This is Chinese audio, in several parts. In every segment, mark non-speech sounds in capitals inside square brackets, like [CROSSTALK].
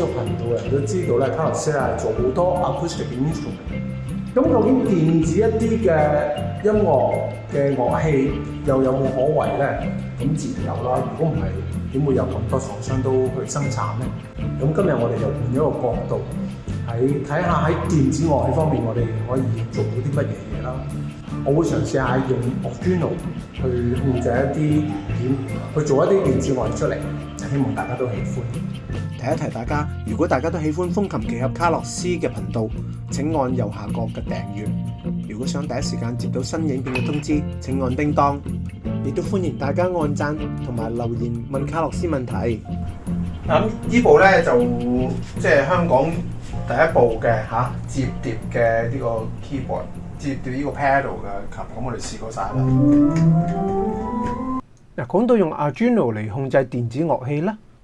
有頻道人都知道咧，卡洛斯係做好多 acoustic instrument。咁究竟電子一啲嘅音樂嘅樂器又有冇可為咧？咁自然有啦。如果唔係，點會有咁多廠商都去生產咧？咁今日我哋又換一個角度喺睇下喺電子樂器方面，我哋可以做到啲乜嘢嘢啦？我會嘗試下用 original 去控制一啲點去做一啲電子樂器出嚟，希望大家都喜歡。提一提大家，如果大家都喜欢风琴、奇合卡洛斯嘅频道，请按右下角嘅订阅。如果想第一时间接到新影片嘅通知，请按叮当。亦都欢迎大家按赞同埋留言问卡洛斯问题。咁呢部咧就即系香港第一部嘅吓折叠嘅呢个 keyboard，折叠呢个 pedal 嘅琴，咁我哋试过晒啦。嗱，讲到用 Arduino 嚟控制电子乐器咧。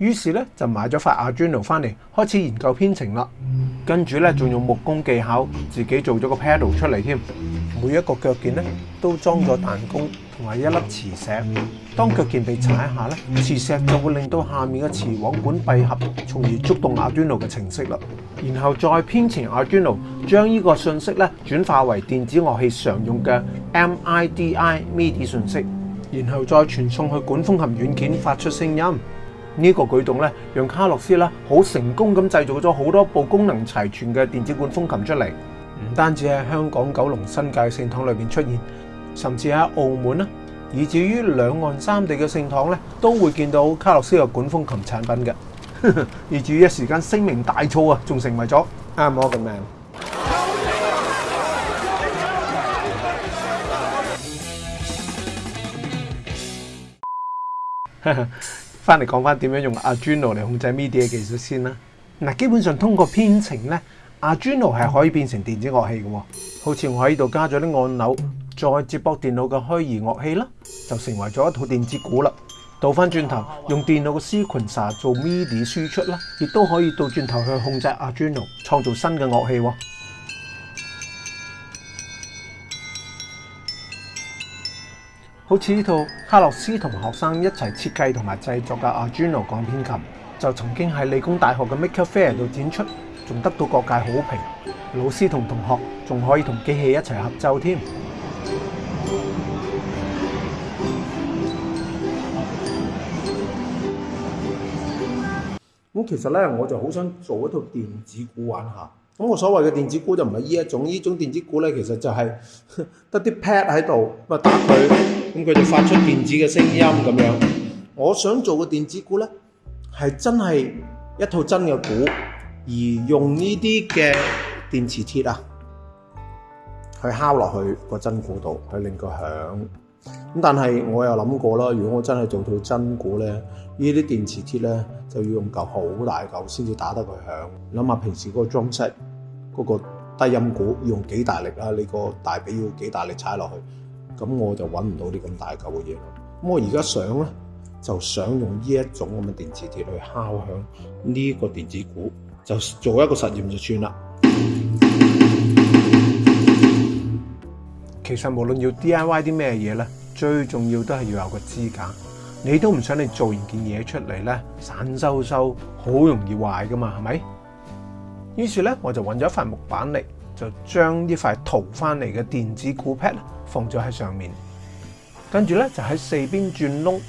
於是咧就買咗塊阿端奴翻嚟，開始研究編程啦。跟住咧仲用木工技巧自己做咗個 padle 出嚟添。每一個腳鍵咧都裝咗彈弓同埋一粒磁石。當腳鍵被踩下咧，磁石就會令到下面嘅磁簧管閉合，從而觸動阿端奴嘅程式啦。然後再編程阿端奴，將呢個信息咧轉化為電子樂器常用嘅 MIDI midi 信息，然後再傳送去管風琴軟件發出聲音。呢個舉動咧，讓卡洛斯咧好成功咁製造咗好多部功能齊全嘅電子管風琴出嚟，唔單止喺香港九龍新界聖堂裏边出現，甚至喺澳門啦，以至于兩岸三地嘅聖堂咧都會見到卡洛斯嘅管風琴產品嘅，[LAUGHS] 以至于一時間聲名大噪啊，仲成為咗 Amogman。[LAUGHS] 翻嚟講翻點樣用 Arduino 嚟控制 MIDI 技術先啦。嗱，基本上通過編程咧，Arduino 係可以變成電子樂器嘅喎。好似我喺度加咗啲按鈕，再接駁電腦嘅虛擬樂器啦，就成為咗一套電子鼓啦。倒翻轉頭用電腦嘅 sequencer 做 MIDI 輸出啦，亦都可以倒轉頭去控制 Arduino 創造新嘅樂器喎。好似呢套卡洛斯同学生一齐设计同埋制作嘅阿 o 鋼片琴，就曾经喺理工大学嘅 Maker Fair 度展出，仲得到各界好评。老师同同学仲可以同机器一齐合奏添。咁其实咧，我就好想做一套电子鼓玩下。咁我所謂嘅電子鼓就唔係呢一種，呢種電子鼓咧其實就係 [LAUGHS] 得啲 pad 喺度咁啊打佢，咁佢就發出電子嘅聲音咁樣。我想做嘅電子鼓咧，係真係一套真嘅鼓，而用呢啲嘅電磁鐵啊，去敲落去個真鼓度，去令佢響。咁但係我又諗過啦，如果我真係做到真鼓咧，呢啲電磁鐵咧就要用嚿好大嚿先至打得佢響。諗下平時嗰個裝飾。嗰個低音鼓要用幾大力啊？你個大髀要幾大力踩落去？咁我就揾唔到啲咁大嚿嘅嘢咯。咁我而家想咧，就想用呢一種咁嘅電子鐵去敲響呢個電子鼓，就做一個實驗就算啦。其實無論要 D I Y 啲咩嘢咧，最重要都係要有個支架。你都唔想你做完件嘢出嚟咧散收收，好容易壞噶嘛？係咪？於是咧，我就揾咗一塊木板嚟，就將呢塊淘翻嚟嘅電子鼓 pad 放咗喺上面，跟住咧就喺四邊轉窿，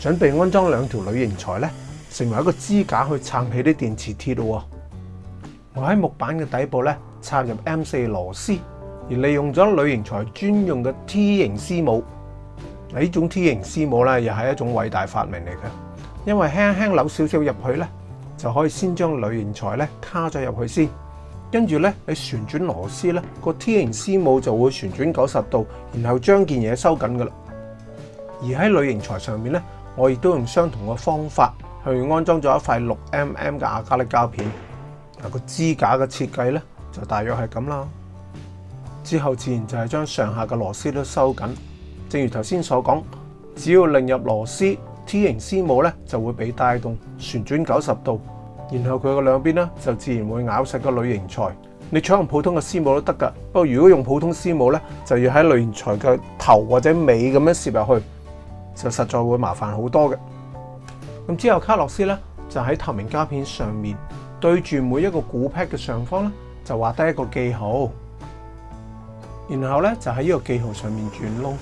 準備安裝兩條鋁型材咧，成為一個支架去撐起啲電磁鐵喎。我喺木板嘅底部咧插入 M 四螺絲，而利用咗鋁型材專用嘅 T 型絲帽。嗱，呢種 T 型絲帽咧又係一種偉大發明嚟嘅，因為輕輕扭少少入去咧。就可以先將铝型材咧卡咗入去先，跟住咧你旋轉螺絲咧個 T 型絲母就會旋轉九十度，然後將件嘢收緊噶啦。而喺铝型材上面咧，我亦都用相同嘅方法去安裝咗一塊六 mm 嘅亞加力膠片。嗱個支架嘅設計咧就大約係咁啦。之後自然就係將上下嘅螺絲都收緊。正如頭先所講，只要擰入螺絲，T 型絲母咧就會被帶動旋轉九十度。然後佢個兩邊咧就自然會咬實個铝型材。你採用普通嘅絲帽都得㗎，不過如果用普通絲帽咧，就要喺鋁型材嘅頭或者尾咁樣攝入去，就實在會麻煩好多嘅。咁之後卡洛斯咧就喺透明膠片上面對住每一個鼓 pad 嘅上方咧，就畫低一個記號，然後咧就喺呢個記號上面轉窿，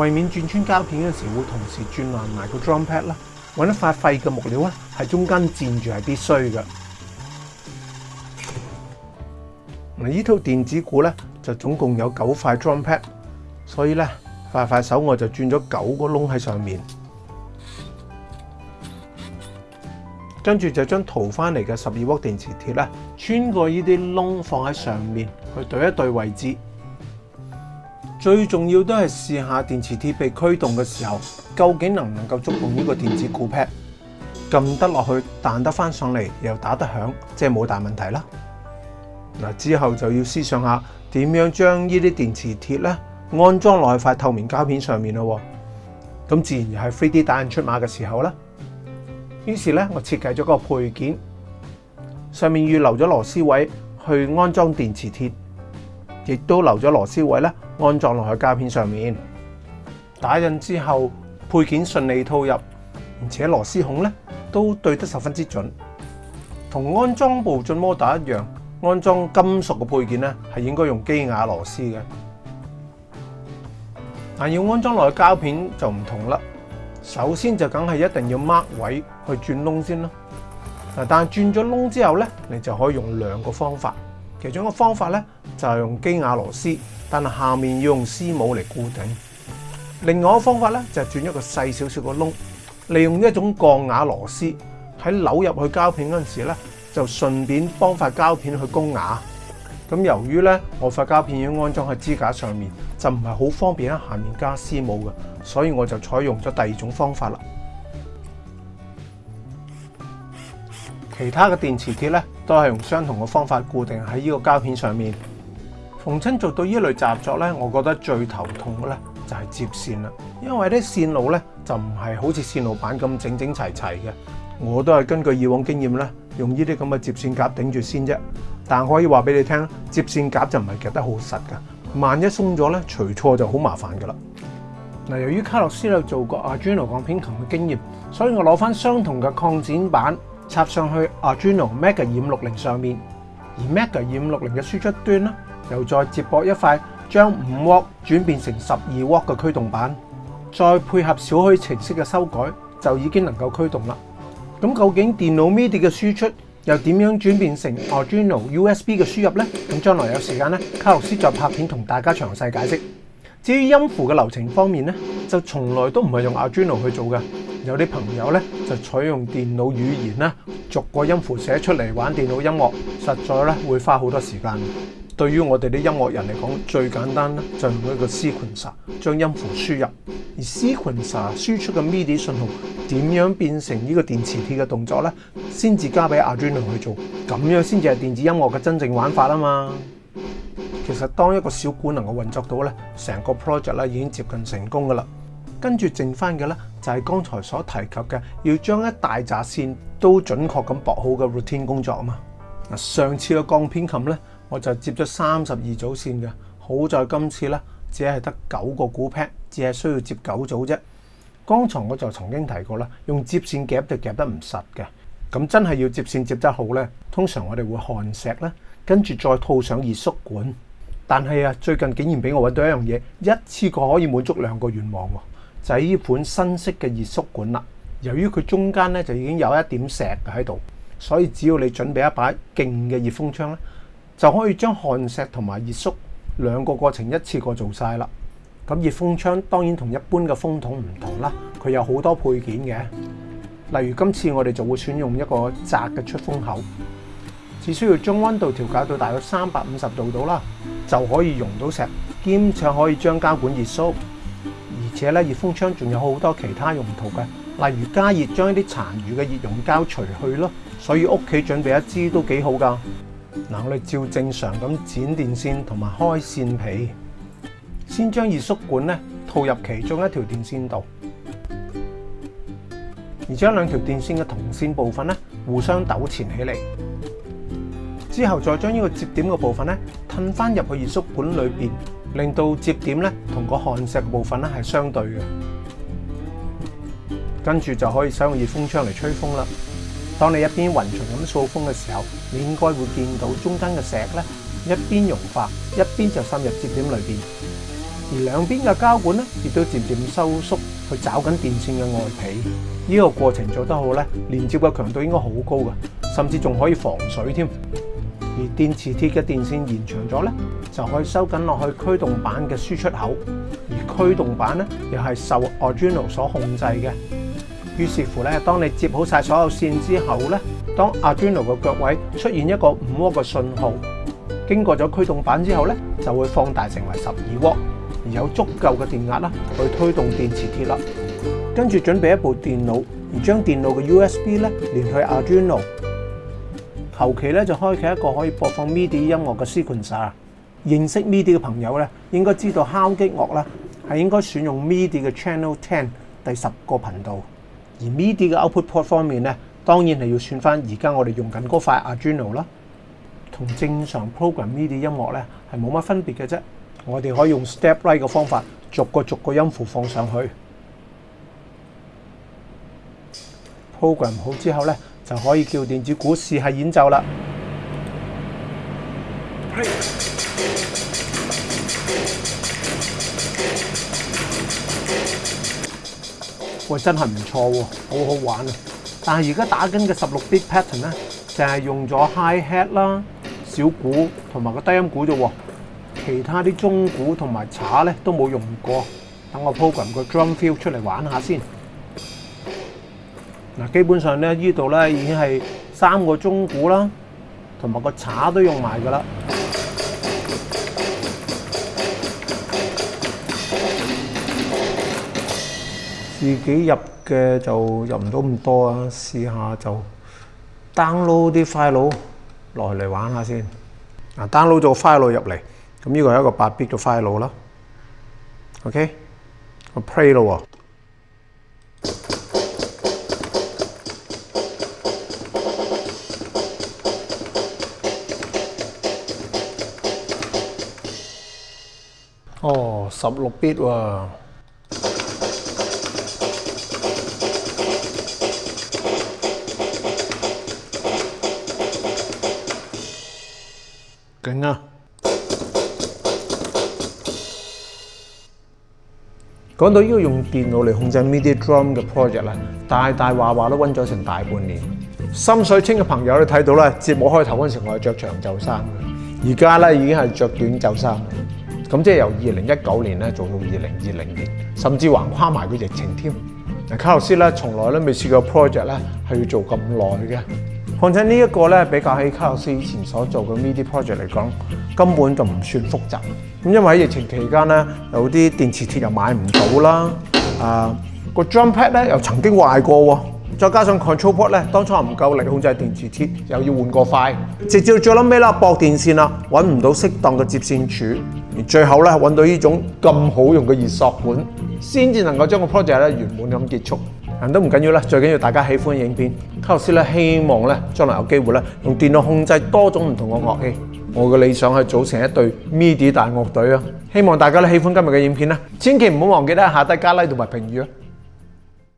為免轉穿膠片嘅時會同時轉爛埋個 drum pad 啦。揾一块废嘅木料咧，喺中间墊住系必须嘅。嗱，呢套电子鼓咧就总共有九块 drum pad，所以咧快快手我就转咗九个窿喺上面，跟住就将图翻嚟嘅十二块电磁鐵咧穿过呢啲窿放喺上面去对一对位置。最重要都係試下電磁鐵被驅動嘅時候，究竟能唔能夠觸動呢個電子鼓 pad，撳得落去彈得翻上嚟又打得響，即係冇大問題啦。嗱之後就要思想下點樣將呢啲電磁鐵咧安裝去块透明膠片上面咯，咁自然又係 3D 打印出馬嘅時候啦。於是咧，我設計咗個配件，上面預留咗螺絲位去安裝電磁鐵。亦都留咗螺丝位咧，安裝落去膠片上面。打印之後，配件順利套入，而且螺絲孔咧都對得十分之準。同安裝部進摩打一樣，安裝金屬嘅配件咧係應該用基瓦螺絲嘅。但要安裝落去膠片就唔同啦。首先就梗係一定要 mark 位去轉窿先啦。嗱，但系轉咗窿之後咧，你就可以用兩個方法。其中一個方法咧就用機瓦螺絲，但下面要用絲帽嚟固定。另外一個方法咧就轉一個細少少個窿，利用一種鋼瓦螺絲喺扭入去膠片嗰陣時咧就順便幫塊膠片去攻瓦。咁由於咧我塊膠片要安裝喺支架上面，就唔係好方便喺下面加絲帽嘅，所以我就採用咗第二種方法啦。其他嘅電磁鐵咧，都係用相同嘅方法固定喺呢個膠片上面。逢親做到呢類雜作咧，我覺得最頭痛嘅咧就係接線啦，因為啲線路咧就唔係好似線路板咁整整齊齊嘅。我都係根據以往經驗咧，用呢啲咁嘅接線夾頂住先啫。但可以話俾你聽，接線夾就唔係夾得好實噶，萬一松咗咧，除錯就好麻煩噶啦。嗱，由於卡洛斯有做過阿 Juno 鋼片琴嘅經驗，所以我攞翻相同嘅擴展板。插上去 Arduino Mega 560上面，而 Mega 560嘅输出端咧，又再接驳一块将五 w 转变成十二 w 嘅驱动板，再配合小许程式嘅修改，就已经能够驱动啦。咁究竟电脑 midi 嘅输出又点样转变成 Arduino USB 嘅输入呢？咁将来有时间咧，卡洛斯再拍片同大家详细解释。至于音符嘅流程方面咧，就从来都唔系用 Arduino 去做嘅。有啲朋友咧就采用电脑语言啦，逐个音符写出嚟玩电脑音乐，实在咧会花好多时间。对于我哋啲音乐人嚟讲，最简单咧就用一个 sequencer 将音符输入，而 sequencer 输出嘅 midi 信号点样变成呢个电磁铁嘅动作咧，先至交俾 Arduino 去做，咁样先至系电子音乐嘅真正玩法啊嘛。其实当一个小管能够运作到咧，成个 project 咧已经接近成功噶啦。跟住剩翻嘅呢，就係剛才所提及嘅，要將一大扎線都準確咁薄好嘅 routine 工作啊嘛。上次嘅鋼片琴呢，我就接咗三十二組線嘅，好在今次呢，只係得九個鼓 pad，只係需要接九組啫。剛才我就曾經提過啦，用接線夾就夾得唔實嘅，咁真係要接線接得好呢，通常我哋會焊石啦，跟住再套上熱縮管。但係啊，最近竟然俾我揾到一樣嘢，一次過可以滿足兩個願望喎。就係依款新式嘅熱縮管啦。由於佢中間咧就已經有一點石喺度，所以只要你準備一把勁嘅熱風槍咧，就可以將焊石同埋熱縮兩個過程一次過做晒啦。咁熱風槍當然同一般嘅風筒唔同啦，佢有好多配件嘅。例如今次我哋就會選用一個窄嘅出風口，只需要將温度調校到大約三百五十度度啦，就可以溶到石，兼且可以將膠管熱縮。而且咧，熱風槍仲有好多其他用途嘅，例如加熱將一啲殘餘嘅熱熔膠除去咯。所以屋企準備一支都幾好㗎。嗱，我哋照正常咁剪電線同埋開線皮，先將熱縮管咧套入其中一條電線度，而將兩條電線嘅銅線部分咧互相抖纏起嚟，之後再將呢個接點嘅部分咧褪翻入去熱縮管裏边，令到接点咧同个焊石部分咧系相对嘅，跟住就可以使用热风枪嚟吹风啦。当你一边匀匀咁扫风嘅时候，你应该会见到中间嘅石咧一边融化，一边就渗入接点里边，而两边嘅胶管咧亦都渐渐收缩去抓紧电线嘅外皮。呢个过程做得好咧，连接嘅强度应该好高嘅，甚至仲可以防水添。而电磁铁嘅电线延长咗咧，就可以收紧落去驱动板嘅输出口。而驱动板咧，又系受 Arduino 所控制嘅。于是乎咧，当你接好晒所有线之后咧，当 Arduino 嘅脚位出现一个五 W 嘅信号，经过咗驱动板之后咧，就会放大成为十二 W，而有足够嘅电压啦，去推动电磁铁啦。跟住准备一部电脑，而将电脑嘅 USB 咧连去 Arduino。後期咧就開啟一個可以播放 MIDI 音樂嘅 sequencer。認識 MIDI 嘅朋友咧，應該知道敲擊樂咧係應該選用 MIDI 嘅 channel ten 第十個頻道。而 MIDI 嘅 output port 方面咧，當然係要選翻而家我哋用緊嗰塊 Arduino 啦。同正常 program MIDI 音樂咧係冇乜分別嘅啫。我哋可以用 step right 嘅方法逐個逐個音符放上去。program 好之後咧。就可以叫電子股试下演奏啦！喂，真係唔錯喎，好好玩啊！但係而家打緊嘅十六 b i t pattern 咧，就係用咗 high hat 啦、小鼓同埋個低音鼓啫喎，其他啲中鼓同埋茶咧都冇用過。等我 program 个 drum fill 出嚟玩下先。嗱，基本上咧，呢度咧已經係三個鐘鼓啦，同埋個茶都用埋噶啦。自己入嘅就入唔到咁多啊，試下就 download 啲 file 落嚟玩下先。d o w n l o a d 咗個 file 入嚟，咁呢個係一個八 bit 嘅 file 啦。OK，我 play 咯喎。哦，十 bit 喎，劲啊！講到呢个用電腦嚟控制 m i drum i d 嘅 project 咧，大大話話都温咗成大半年。深水清嘅朋友都睇到啦，節目開頭嗰时時我係着長袖衫嘅，而家咧已經係着短袖衫。咁即係由二零一九年咧做到二零二零年，甚至橫跨埋個疫情添。卡洛斯咧從來咧未試過 project 咧係要做咁耐嘅。況且呢一個咧比較喺卡洛斯以前所做嘅 media project 嚟講，根本就唔算複雜。咁因為喺疫情期間咧，有啲電磁鐵又買唔到啦，啊個 r u m p a d 咧又曾經壞過喎，再加上 control port 咧當初唔夠力控制電磁鐵，又要換個快，直至最撚尾啦，駁電線啦，揾唔到適當嘅接線柱。最后咧揾到呢种咁好用嘅热塑管，先至能够将个 project 咧圆满咁结束。但都唔紧要啦，最紧要大家喜欢影片。卡洛斯咧希望咧将来有机会咧用电脑控制多种唔同嘅乐器。我嘅理想係组成一隊 midi 大乐队啊！希望大家咧喜欢今日嘅影片啦，千祈唔好忘记咧下低加 Like 同埋评语啊！